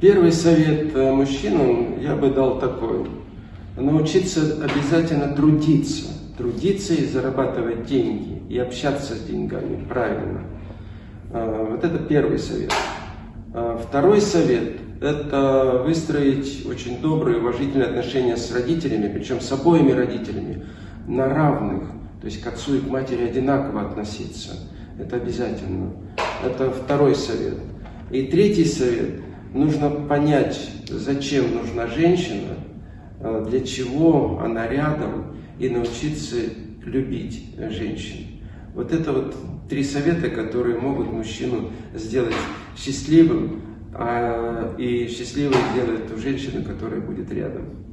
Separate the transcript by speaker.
Speaker 1: Первый совет э, мужчинам я бы дал такой. Научиться обязательно трудиться. Трудиться и зарабатывать деньги. И общаться с деньгами правильно. Э, вот это первый совет. Э, второй совет – это выстроить очень добрые, уважительные отношения с родителями, причем с обоими родителями, на равных. То есть к отцу и к матери одинаково относиться. Это обязательно. Это второй совет. И третий совет – нужно понять, зачем нужна женщина, э, для чего она рядом, и научиться любить женщин. Вот это вот три совета, которые могут мужчину сделать счастливым, а, и счастливой сделает ту женщину, которая будет рядом.